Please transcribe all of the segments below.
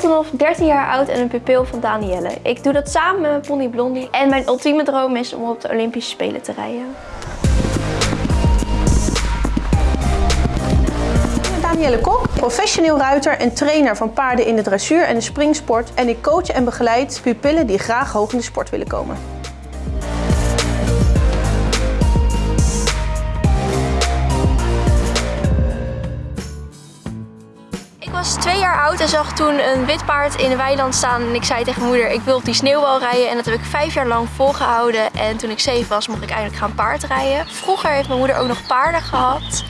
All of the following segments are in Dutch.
Boltonov, 13 jaar oud en een pupil van Danielle. Ik doe dat samen met mijn pony Blondie. En mijn ultieme droom is om op de Olympische Spelen te rijden. Danielle Kok, professioneel ruiter en trainer van paarden in de dressuur en de springsport. En ik coach en begeleid pupillen die graag hoog in de sport willen komen. Was twee jaar oud en zag toen een wit paard in een weiland staan. En ik zei tegen moeder, ik wil op die sneeuwbal rijden. En dat heb ik vijf jaar lang volgehouden. En toen ik zeven was, mocht ik eindelijk gaan paardrijden. Vroeger heeft mijn moeder ook nog paarden gehad.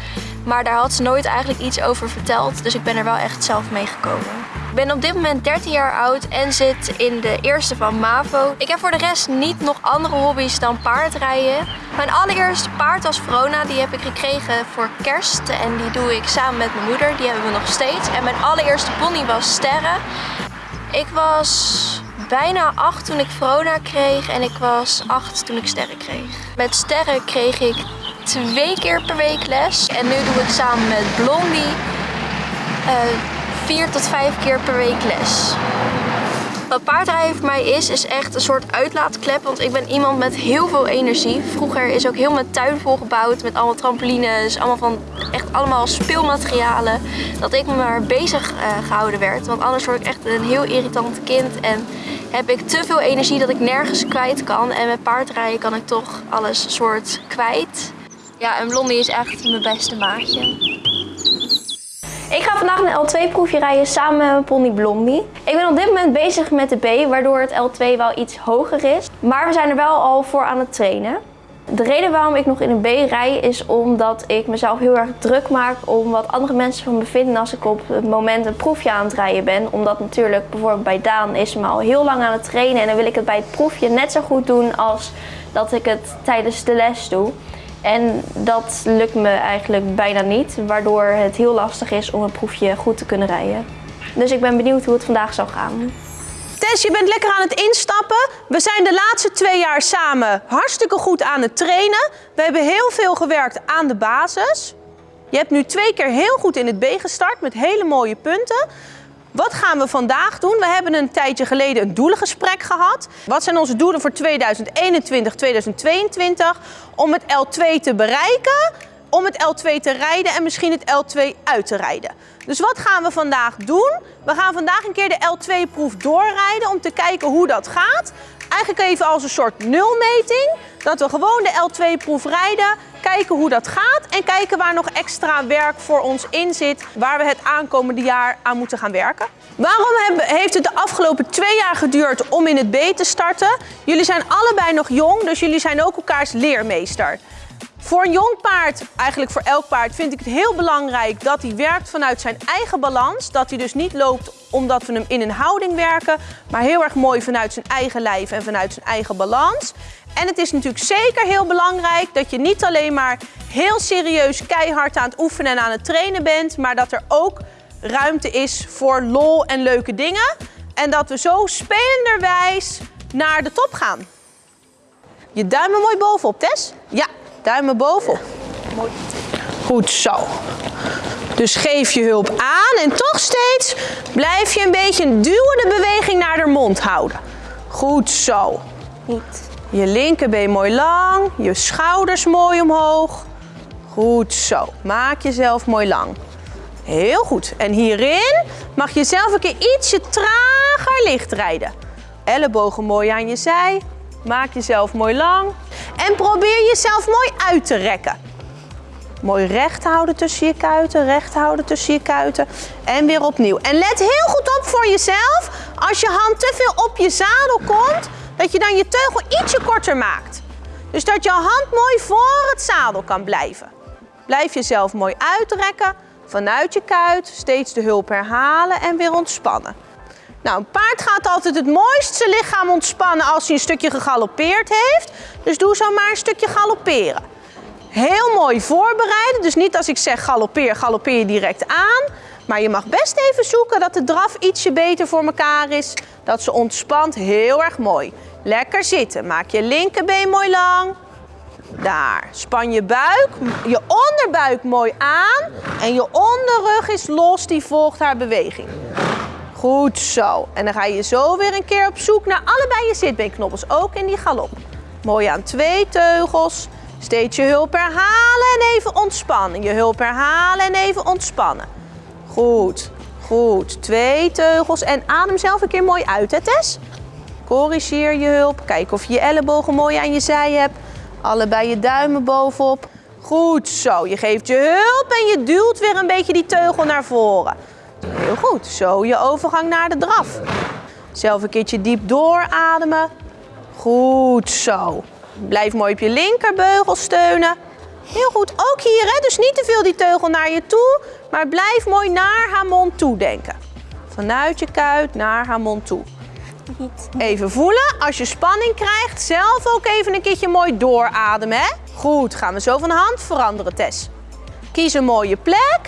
Maar daar had ze nooit eigenlijk iets over verteld. Dus ik ben er wel echt zelf mee gekomen. Ik ben op dit moment 13 jaar oud en zit in de eerste van MAVO. Ik heb voor de rest niet nog andere hobby's dan paardrijden. Mijn allereerste paard was Verona. Die heb ik gekregen voor kerst. En die doe ik samen met mijn moeder. Die hebben we nog steeds. En mijn allereerste pony was Sterren. Ik was bijna acht toen ik Verona kreeg. En ik was acht toen ik Sterren kreeg. Met Sterren kreeg ik twee keer per week les. En nu doe ik samen met Blondie uh, vier tot vijf keer per week les. Wat paardrijden voor mij is, is echt een soort uitlaatklep. Want ik ben iemand met heel veel energie. Vroeger is ook heel mijn tuin volgebouwd met allemaal trampolines. Allemaal van echt allemaal speelmaterialen. Dat ik me maar bezig uh, gehouden werd. Want anders word ik echt een heel irritant kind. En heb ik te veel energie dat ik nergens kwijt kan. En met paardrijden kan ik toch alles soort kwijt. Ja, en Blondie is echt mijn beste maatje. Ik ga vandaag een L2-proefje rijden samen met mijn pony Blondie. Ik ben op dit moment bezig met de B, waardoor het L2 wel iets hoger is. Maar we zijn er wel al voor aan het trainen. De reden waarom ik nog in een B rij is omdat ik mezelf heel erg druk maak om wat andere mensen van me vinden als ik op het moment een proefje aan het rijden ben. Omdat natuurlijk bijvoorbeeld bij Daan is me al heel lang aan het trainen en dan wil ik het bij het proefje net zo goed doen als dat ik het tijdens de les doe. En dat lukt me eigenlijk bijna niet, waardoor het heel lastig is om een proefje goed te kunnen rijden. Dus ik ben benieuwd hoe het vandaag zal gaan. Tess, je bent lekker aan het instappen. We zijn de laatste twee jaar samen hartstikke goed aan het trainen. We hebben heel veel gewerkt aan de basis. Je hebt nu twee keer heel goed in het B gestart met hele mooie punten. Wat gaan we vandaag doen? We hebben een tijdje geleden een doelengesprek gehad. Wat zijn onze doelen voor 2021, 2022? Om het L2 te bereiken, om het L2 te rijden en misschien het L2 uit te rijden. Dus wat gaan we vandaag doen? We gaan vandaag een keer de L2-proef doorrijden om te kijken hoe dat gaat. Eigenlijk even als een soort nulmeting. Dat we gewoon de L2-proef rijden, kijken hoe dat gaat en kijken waar nog extra werk voor ons in zit, waar we het aankomende jaar aan moeten gaan werken. Waarom heeft het de afgelopen twee jaar geduurd om in het B te starten? Jullie zijn allebei nog jong, dus jullie zijn ook elkaars leermeester. Voor een jong paard, eigenlijk voor elk paard, vind ik het heel belangrijk dat hij werkt vanuit zijn eigen balans. Dat hij dus niet loopt omdat we hem in een houding werken, maar heel erg mooi vanuit zijn eigen lijf en vanuit zijn eigen balans. En het is natuurlijk zeker heel belangrijk dat je niet alleen maar heel serieus keihard aan het oefenen en aan het trainen bent, maar dat er ook ruimte is voor lol en leuke dingen. En dat we zo spelenderwijs naar de top gaan. Je duimen mooi bovenop, Tess. Ja, duimen bovenop. Mooi. Goed zo. Dus geef je hulp aan en toch steeds blijf je een beetje een duwende beweging naar de mond houden. Goed zo. Niet. Je linkerbeen mooi lang, je schouders mooi omhoog. Goed zo. Maak jezelf mooi lang. Heel goed. En hierin mag je zelf een keer ietsje trager licht rijden. Ellebogen mooi aan je zij. Maak jezelf mooi lang. En probeer jezelf mooi uit te rekken. Mooi recht houden tussen je kuiten, recht houden tussen je kuiten. En weer opnieuw. En let heel goed op voor jezelf. Als je hand te veel op je zadel komt, dat je dan je teugel ietsje korter maakt. Dus dat je hand mooi voor het zadel kan blijven. Blijf jezelf mooi uitrekken vanuit je kuit. Steeds de hulp herhalen en weer ontspannen. Nou, een paard gaat altijd het mooist zijn lichaam ontspannen als hij een stukje gegalopeerd heeft. Dus doe zo maar een stukje galopperen. Heel mooi voorbereiden. Dus niet als ik zeg galoppeer, galoppeer je direct aan. Maar je mag best even zoeken dat de draf ietsje beter voor elkaar is. Dat ze ontspant. Heel erg mooi. Lekker zitten. Maak je linkerbeen mooi lang. Daar. Span je buik, je onderbuik mooi aan. En je onderrug is los, die volgt haar beweging. Goed zo. En dan ga je zo weer een keer op zoek naar allebei je zitbeenknobbels, ook in die galop. Mooi aan twee teugels. Steeds je hulp herhalen en even ontspannen. Je hulp herhalen en even ontspannen. Goed, goed. Twee teugels en adem zelf een keer mooi uit, hè Tess? Corrigeer je hulp. Kijk of je je ellebogen mooi aan je zij hebt. Allebei je duimen bovenop. Goed zo. Je geeft je hulp en je duwt weer een beetje die teugel naar voren. Goed. Zo je overgang naar de draf. Zelf een keertje diep doorademen. Goed zo. Blijf mooi op je linkerbeugel steunen. Heel goed. Ook hier, hè? dus niet te veel die teugel naar je toe. Maar blijf mooi naar haar mond toe denken. Vanuit je kuit naar haar mond toe. Even voelen. Als je spanning krijgt, zelf ook even een keertje mooi doorademen. Hè? Goed, gaan we zo van hand veranderen, Tess. Kies een mooie plek.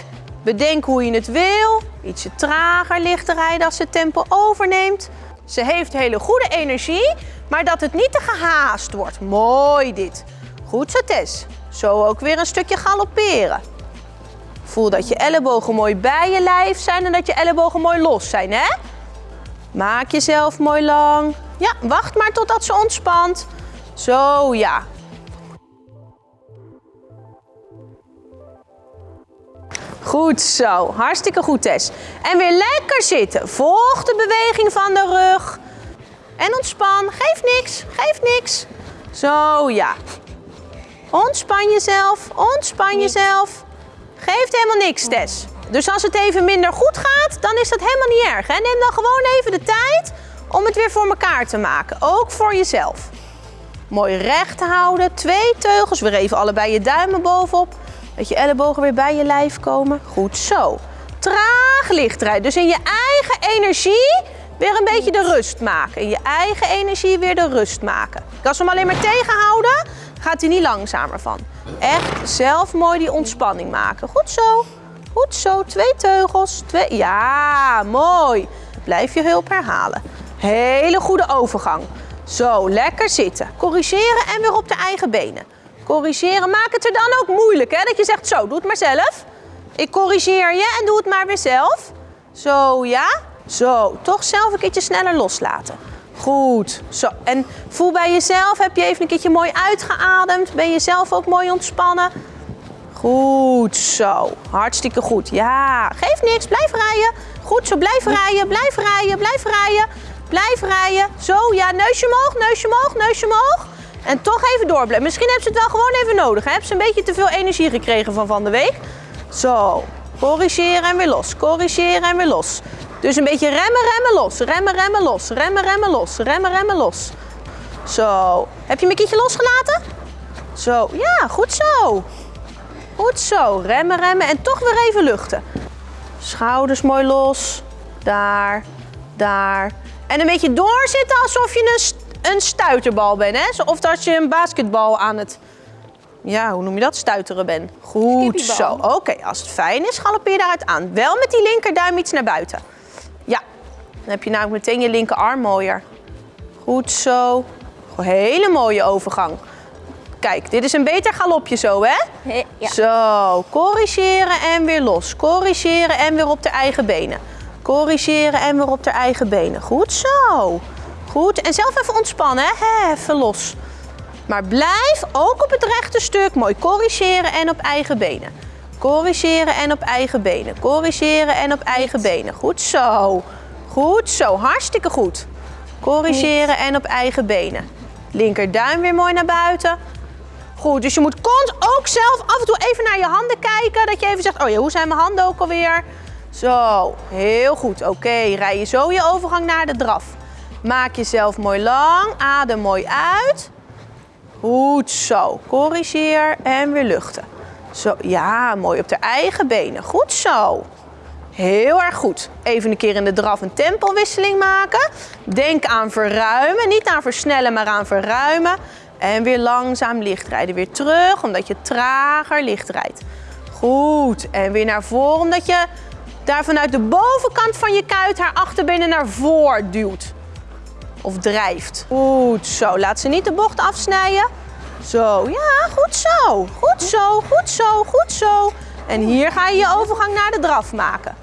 Bedenk hoe je het wil. Ietsje trager, lichter rijden als ze tempo overneemt. Ze heeft hele goede energie, maar dat het niet te gehaast wordt. Mooi dit. Goed zo, Tess. Zo ook weer een stukje galopperen. Voel dat je ellebogen mooi bij je lijf zijn en dat je ellebogen mooi los zijn, hè? Maak jezelf mooi lang. Ja, wacht maar totdat ze ontspant. Zo, ja. Goed zo, hartstikke goed Tess. En weer lekker zitten. Volg de beweging van de rug. En ontspan, geef niks, geef niks. Zo, ja. Ontspan jezelf, ontspan jezelf. Geeft helemaal niks, Tess. Dus als het even minder goed gaat, dan is dat helemaal niet erg. Hè? Neem dan gewoon even de tijd om het weer voor elkaar te maken. Ook voor jezelf. Mooi recht houden. Twee teugels. Weer even allebei je duimen bovenop. Dat je ellebogen weer bij je lijf komen. Goed zo. Traag licht rijden. Dus in je eigen energie weer een beetje de rust maken. In je eigen energie weer de rust maken. Als we hem alleen maar tegenhouden, gaat hij niet langzamer van. Echt zelf mooi die ontspanning maken. Goed zo. Goed zo. Twee teugels. Twee. Ja, mooi. Blijf je hulp herhalen. Hele goede overgang. Zo, lekker zitten. Corrigeren en weer op de eigen benen. Corrigeren. Maak het er dan ook moeilijk, hè? Dat je zegt, zo, doe het maar zelf. Ik corrigeer je en doe het maar weer zelf. Zo, ja. Zo, toch zelf een keertje sneller loslaten. Goed. Zo, en voel bij jezelf, heb je even een keertje mooi uitgeademd? Ben je zelf ook mooi ontspannen? Goed zo. Hartstikke goed. Ja, geef niks. Blijf rijden. Goed zo. Blijf rijden. Blijf rijden. Blijf rijden. Blijf rijden. Zo, ja. Neusje omhoog. Neusje omhoog. Neusje omhoog. En toch even doorblijven. Misschien hebben ze het wel gewoon even nodig. Hè? Hebben ze een beetje te veel energie gekregen van van de week. Zo. Corrigeren en weer los. Corrigeren en weer los. Dus een beetje remmen, remmen, los. Remmen, remmen, los. Remmen, remmen, los. Remmen, remmen, los. Zo. Heb je mijn kietje losgelaten? Zo. Ja, goed zo. Goed zo. Remmen, remmen en toch weer even luchten. Schouders mooi los. Daar, daar. En een beetje doorzitten alsof je een, een stuiterbal bent. Hè? Of dat je een basketbal aan het, ja, hoe noem je dat, stuiteren bent. Goed zo. Oké, als het fijn is, galoppeer je daaruit aan. Wel met die linkerduim iets naar buiten. Ja, dan heb je namelijk meteen je linkerarm mooier. Goed zo. Hele mooie overgang. Kijk, dit is een beter galopje zo, hè? Ja. Zo, corrigeren en weer los. Corrigeren en weer op de eigen benen. Corrigeren en weer op de eigen benen. Goed zo. Goed. En zelf even ontspannen, hè? Even los. Maar blijf ook op het rechte stuk mooi corrigeren en op eigen benen. Corrigeren en op eigen benen. Corrigeren en op eigen benen. Goed zo. Goed zo. Hartstikke goed. Corrigeren en op eigen benen. Linkerduim weer mooi naar buiten. Goed, dus je moet ook zelf af en toe even naar je handen kijken. Dat je even zegt, oh ja, hoe zijn mijn handen ook alweer? Zo, heel goed. Oké, rij je zo je overgang naar de draf. Maak jezelf mooi lang, adem mooi uit. Goed zo, corrigeer en weer luchten. Zo, ja, mooi op de eigen benen. Goed zo. Heel erg goed. Even een keer in de draf een tempowisseling maken. Denk aan verruimen, niet aan versnellen, maar aan verruimen. En weer langzaam licht rijden. Weer terug, omdat je trager licht rijdt. Goed. En weer naar voren, omdat je daar vanuit de bovenkant van je kuit haar achterbenen naar voren duwt. Of drijft. Goed zo. Laat ze niet de bocht afsnijden. Zo, ja, goed zo. Goed zo, goed zo, goed zo. En hier ga je je overgang naar de draf maken.